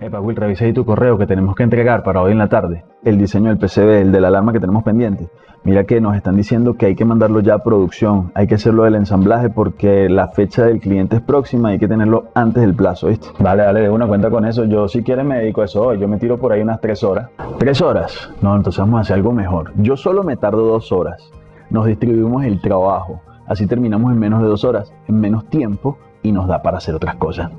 Epa, Will, revisa ahí tu correo que tenemos que entregar para hoy en la tarde. El diseño del PCB, el de la alarma que tenemos pendiente. Mira que nos están diciendo que hay que mandarlo ya a producción. Hay que hacerlo del ensamblaje porque la fecha del cliente es próxima y hay que tenerlo antes del plazo, ¿viste? Vale, dale, de una cuenta con eso. Yo si quieres me dedico a eso hoy. Yo me tiro por ahí unas tres horas. ¿Tres horas? No, entonces vamos a hacer algo mejor. Yo solo me tardo dos horas. Nos distribuimos el trabajo. Así terminamos en menos de dos horas, en menos tiempo y nos da para hacer otras cosas.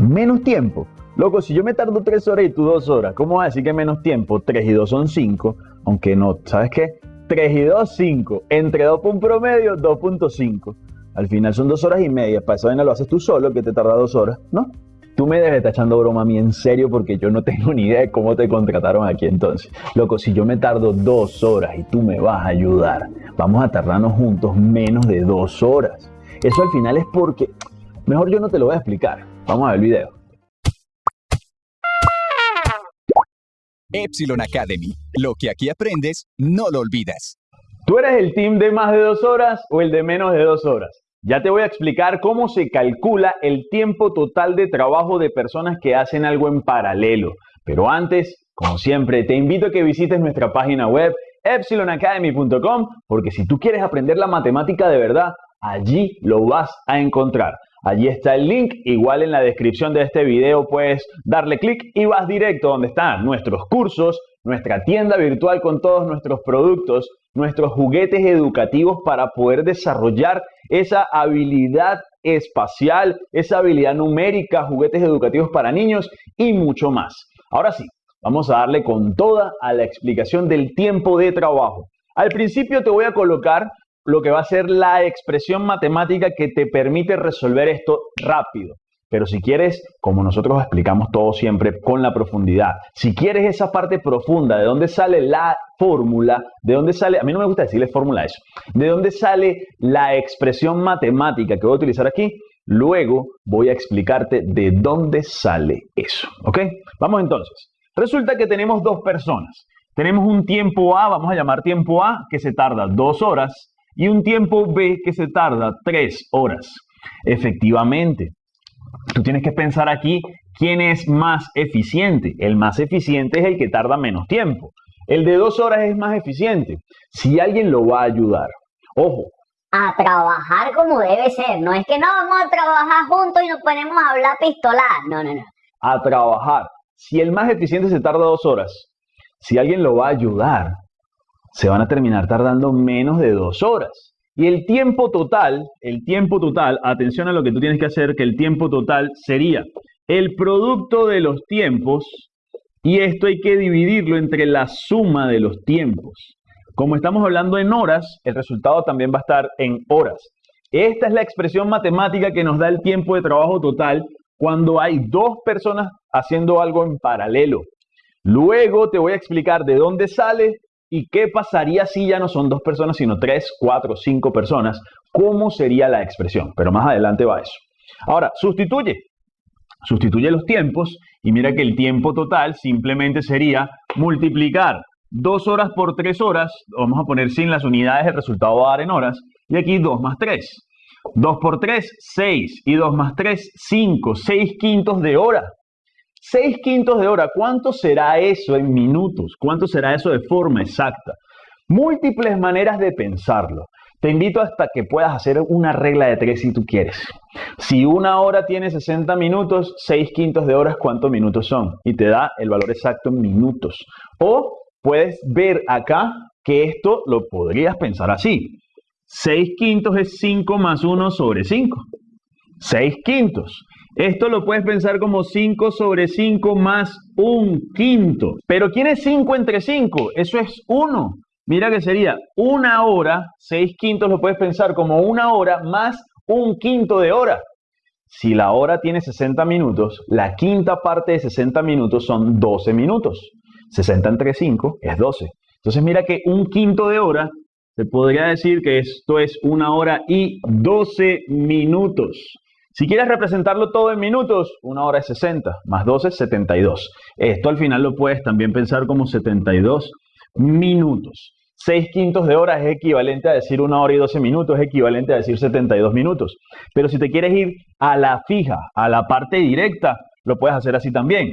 ¿Menos tiempo? Loco, si yo me tardo tres horas y tú dos horas, ¿cómo vas a decir que menos tiempo? Tres y dos son cinco, aunque no, ¿sabes qué? 3 y 2, 5. Entre 2 por un promedio, 2.5. Al final son dos horas y media. Para esa vaina lo haces tú solo, que te tarda dos horas, ¿no? Tú me debes estar echando broma a mí en serio porque yo no tengo ni idea de cómo te contrataron aquí entonces. Loco, si yo me tardo dos horas y tú me vas a ayudar, vamos a tardarnos juntos menos de dos horas. Eso al final es porque... Mejor yo no te lo voy a explicar. Vamos a ver el video. Epsilon Academy. Lo que aquí aprendes, no lo olvidas. ¿Tú eres el team de más de dos horas o el de menos de dos horas? Ya te voy a explicar cómo se calcula el tiempo total de trabajo de personas que hacen algo en paralelo. Pero antes, como siempre, te invito a que visites nuestra página web epsilonacademy.com porque si tú quieres aprender la matemática de verdad, allí lo vas a encontrar. Allí está el link, igual en la descripción de este video puedes darle clic y vas directo donde están nuestros cursos, nuestra tienda virtual con todos nuestros productos, nuestros juguetes educativos para poder desarrollar esa habilidad espacial, esa habilidad numérica, juguetes educativos para niños y mucho más. Ahora sí, vamos a darle con toda a la explicación del tiempo de trabajo. Al principio te voy a colocar lo que va a ser la expresión matemática que te permite resolver esto rápido. Pero si quieres, como nosotros explicamos todo siempre con la profundidad, si quieres esa parte profunda, de dónde sale la fórmula, de dónde sale, a mí no me gusta decirle fórmula eso, de dónde sale la expresión matemática que voy a utilizar aquí, luego voy a explicarte de dónde sale eso. ¿Ok? Vamos entonces. Resulta que tenemos dos personas. Tenemos un tiempo A, vamos a llamar tiempo A, que se tarda dos horas y un tiempo B que se tarda 3 horas. Efectivamente, tú tienes que pensar aquí quién es más eficiente. El más eficiente es el que tarda menos tiempo. El de 2 horas es más eficiente. Si alguien lo va a ayudar, ojo. A trabajar como debe ser. No es que no vamos a trabajar juntos y nos ponemos a hablar pistolar. No, no, no. A trabajar. Si el más eficiente se tarda 2 horas, si alguien lo va a ayudar, se van a terminar tardando menos de dos horas. Y el tiempo total, el tiempo total, atención a lo que tú tienes que hacer, que el tiempo total sería el producto de los tiempos y esto hay que dividirlo entre la suma de los tiempos. Como estamos hablando en horas, el resultado también va a estar en horas. Esta es la expresión matemática que nos da el tiempo de trabajo total cuando hay dos personas haciendo algo en paralelo. Luego te voy a explicar de dónde sale ¿Y qué pasaría si ya no son dos personas, sino tres, cuatro, cinco personas? ¿Cómo sería la expresión? Pero más adelante va eso. Ahora, sustituye. Sustituye los tiempos y mira que el tiempo total simplemente sería multiplicar dos horas por tres horas. Vamos a poner sin las unidades, el resultado va a dar en horas. Y aquí dos más tres. 2 por 3, 6. Y 2 más 3, 5. 6 quintos de hora. 6 quintos de hora, ¿cuánto será eso en minutos? ¿Cuánto será eso de forma exacta? Múltiples maneras de pensarlo. Te invito hasta que puedas hacer una regla de tres si tú quieres. Si una hora tiene 60 minutos, 6 quintos de horas, ¿cuántos minutos son? Y te da el valor exacto en minutos. O puedes ver acá que esto lo podrías pensar así. 6 quintos es 5 más 1 sobre 5. 6 quintos. Esto lo puedes pensar como 5 sobre 5 más un quinto. Pero ¿quién es 5 entre 5? Eso es 1. Mira que sería una hora, 6 quintos lo puedes pensar como una hora más un quinto de hora. Si la hora tiene 60 minutos, la quinta parte de 60 minutos son 12 minutos. 60 entre 5 es 12. Entonces mira que un quinto de hora, se podría decir que esto es una hora y 12 minutos. Si quieres representarlo todo en minutos, una hora es 60, más 12 es 72. Esto al final lo puedes también pensar como 72 minutos. 6 quintos de hora es equivalente a decir una hora y 12 minutos, es equivalente a decir 72 minutos. Pero si te quieres ir a la fija, a la parte directa, lo puedes hacer así también.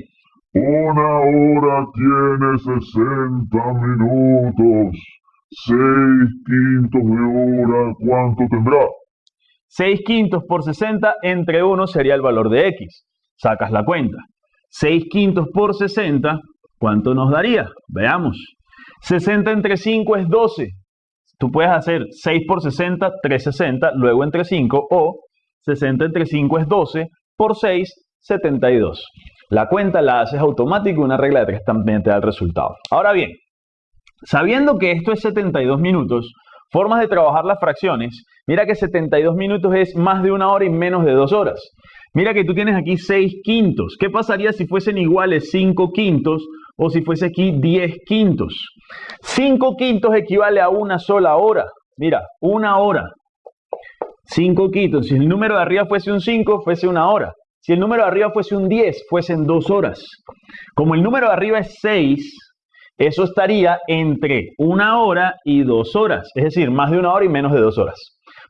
Una hora tiene 60 minutos. 6 quintos de hora, ¿cuánto tendrá? 6 quintos por 60 entre 1 sería el valor de x. Sacas la cuenta. 6 quintos por 60, ¿cuánto nos daría? Veamos. 60 entre 5 es 12. Tú puedes hacer 6 por 60, 360, luego entre 5, o 60 entre 5 es 12, por 6, 72. La cuenta la haces automática y una regla de 3 también te da el resultado. Ahora bien, sabiendo que esto es 72 minutos, formas de trabajar las fracciones, mira que 72 minutos es más de una hora y menos de dos horas. Mira que tú tienes aquí 6 quintos. ¿Qué pasaría si fuesen iguales 5 quintos o si fuese aquí 10 quintos? 5 quintos equivale a una sola hora. Mira, una hora. 5 quintos. Si el número de arriba fuese un 5, fuese una hora. Si el número de arriba fuese un 10, fuesen dos horas. Como el número de arriba es 6, eso estaría entre una hora y dos horas. Es decir, más de una hora y menos de dos horas.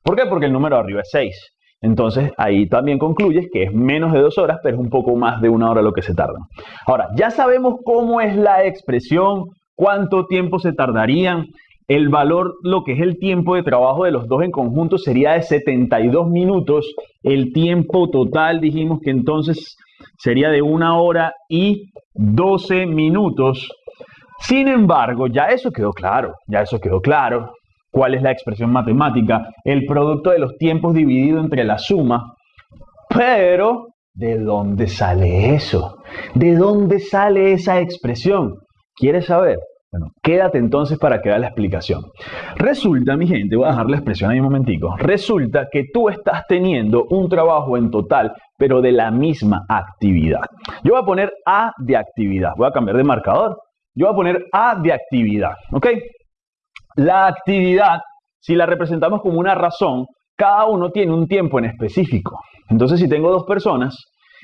¿Por qué? Porque el número arriba es 6. Entonces ahí también concluyes que es menos de dos horas, pero es un poco más de una hora lo que se tarda. Ahora, ya sabemos cómo es la expresión, cuánto tiempo se tardarían. El valor, lo que es el tiempo de trabajo de los dos en conjunto sería de 72 minutos. El tiempo total dijimos que entonces sería de una hora y 12 minutos. Sin embargo, ya eso quedó claro, ya eso quedó claro cuál es la expresión matemática, el producto de los tiempos dividido entre la suma. Pero, ¿de dónde sale eso? ¿De dónde sale esa expresión? ¿Quieres saber? Bueno, quédate entonces para que vea la explicación. Resulta, mi gente, voy a dejar la expresión ahí un momentico. Resulta que tú estás teniendo un trabajo en total, pero de la misma actividad. Yo voy a poner A de actividad. Voy a cambiar de marcador. Yo voy a poner A de actividad. ¿Ok? La actividad, si la representamos como una razón, cada uno tiene un tiempo en específico. Entonces, si tengo dos personas,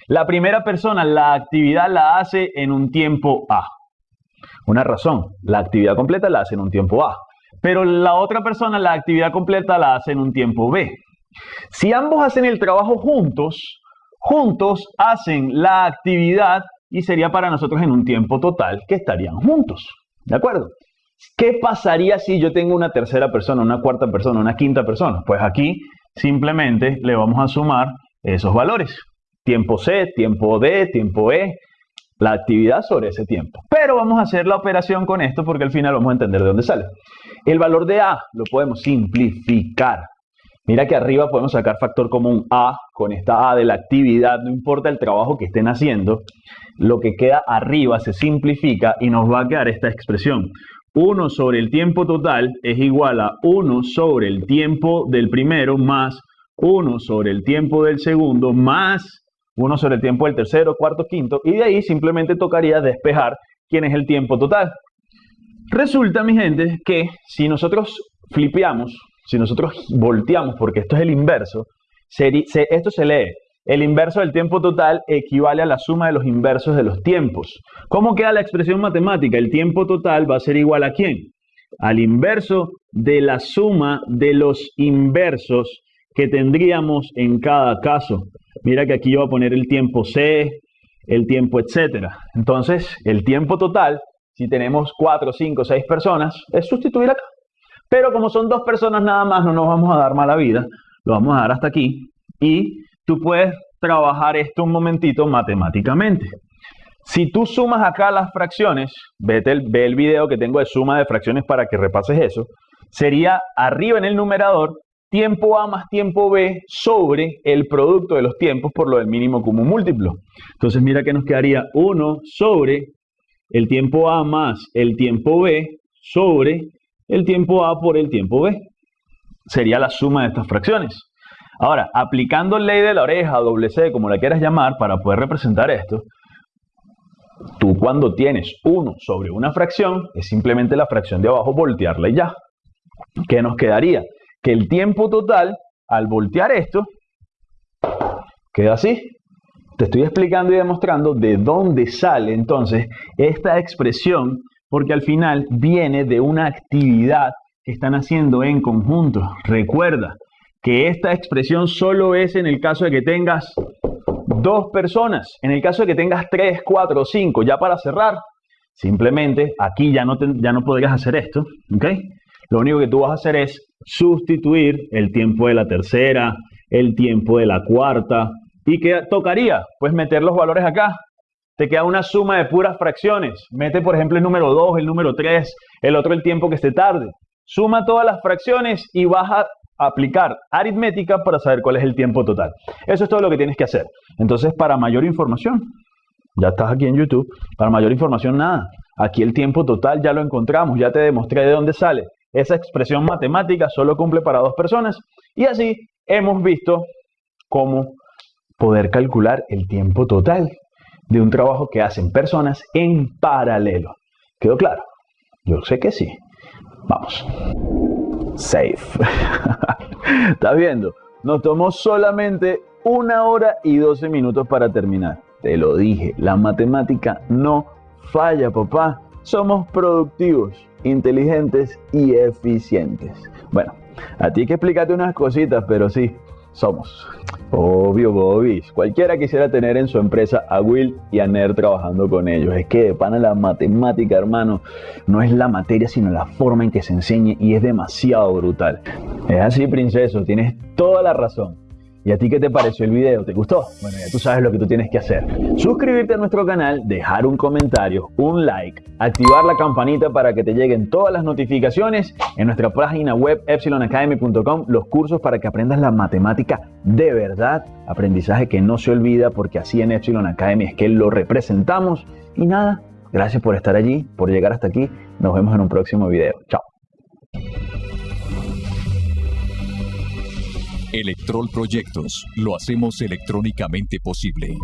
la primera persona la actividad la hace en un tiempo A. Una razón, la actividad completa la hace en un tiempo A. Pero la otra persona la actividad completa la hace en un tiempo B. Si ambos hacen el trabajo juntos, juntos hacen la actividad y sería para nosotros en un tiempo total que estarían juntos. ¿De acuerdo? ¿Qué pasaría si yo tengo una tercera persona, una cuarta persona, una quinta persona? Pues aquí simplemente le vamos a sumar esos valores. Tiempo C, tiempo D, tiempo E, la actividad sobre ese tiempo. Pero vamos a hacer la operación con esto porque al final vamos a entender de dónde sale. El valor de A lo podemos simplificar. Mira que arriba podemos sacar factor común A con esta A de la actividad, no importa el trabajo que estén haciendo, lo que queda arriba se simplifica y nos va a quedar esta expresión. 1 sobre el tiempo total es igual a 1 sobre el tiempo del primero más 1 sobre el tiempo del segundo más 1 sobre el tiempo del tercero, cuarto, quinto, y de ahí simplemente tocaría despejar quién es el tiempo total. Resulta, mi gente, que si nosotros flipeamos, si nosotros volteamos, porque esto es el inverso, esto se lee el inverso del tiempo total equivale a la suma de los inversos de los tiempos. ¿Cómo queda la expresión matemática? El tiempo total va a ser igual a quién? Al inverso de la suma de los inversos que tendríamos en cada caso. Mira que aquí yo voy a poner el tiempo C, el tiempo etcétera. Entonces, el tiempo total, si tenemos 4, 5, 6 personas, es sustituir acá. Pero como son dos personas nada más, no nos vamos a dar mala vida. Lo vamos a dar hasta aquí. Y tú puedes trabajar esto un momentito matemáticamente. Si tú sumas acá las fracciones, vete el, ve el video que tengo de suma de fracciones para que repases eso, sería arriba en el numerador tiempo A más tiempo B sobre el producto de los tiempos por lo del mínimo común múltiplo. Entonces mira que nos quedaría 1 sobre el tiempo A más el tiempo B sobre el tiempo A por el tiempo B. Sería la suma de estas fracciones. Ahora, aplicando ley de la oreja, doble C, como la quieras llamar, para poder representar esto, tú cuando tienes 1 sobre una fracción, es simplemente la fracción de abajo voltearla y ya. ¿Qué nos quedaría? Que el tiempo total, al voltear esto, queda así. Te estoy explicando y demostrando de dónde sale entonces esta expresión, porque al final viene de una actividad que están haciendo en conjunto. Recuerda, que esta expresión solo es en el caso de que tengas dos personas. En el caso de que tengas tres, cuatro o cinco, ya para cerrar, simplemente aquí ya no, ya no podrías hacer esto, ¿ok? Lo único que tú vas a hacer es sustituir el tiempo de la tercera, el tiempo de la cuarta. ¿Y qué tocaría? Pues meter los valores acá. Te queda una suma de puras fracciones. Mete, por ejemplo, el número 2, el número 3, el otro el tiempo que esté tarde. Suma todas las fracciones y vas a aplicar aritmética para saber cuál es el tiempo total. Eso es todo lo que tienes que hacer. Entonces, para mayor información, ya estás aquí en YouTube, para mayor información nada. Aquí el tiempo total ya lo encontramos, ya te demostré de dónde sale. Esa expresión matemática solo cumple para dos personas y así hemos visto cómo poder calcular el tiempo total de un trabajo que hacen personas en paralelo. ¿Quedó claro? Yo sé que sí. Vamos. Safe. ¿Estás viendo? Nos tomó solamente una hora y 12 minutos para terminar. Te lo dije, la matemática no falla, papá. Somos productivos, inteligentes y eficientes. Bueno, a ti hay que explicarte unas cositas, pero sí, somos. Obvio, Bobis. Cualquiera quisiera tener en su empresa a Will y a Ner trabajando con ellos. Es que de pana la matemática, hermano, no es la materia, sino la forma en que se enseñe y es demasiado brutal. Es así, princeso, tienes toda la razón. ¿Y a ti qué te pareció el video? ¿Te gustó? Bueno, ya tú sabes lo que tú tienes que hacer. Suscribirte a nuestro canal, dejar un comentario, un like, activar la campanita para que te lleguen todas las notificaciones en nuestra página web epsilonacademy.com, los cursos para que aprendas la matemática de verdad, aprendizaje que no se olvida porque así en Epsilon Academy es que lo representamos. Y nada, gracias por estar allí, por llegar hasta aquí. Nos vemos en un próximo video. Chao. Electrol Proyectos, lo hacemos electrónicamente posible.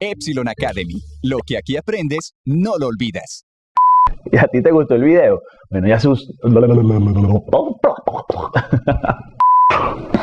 Epsilon Academy, lo que aquí aprendes, no lo olvidas. ¿Y a ti te gustó el video? Bueno, ya sus...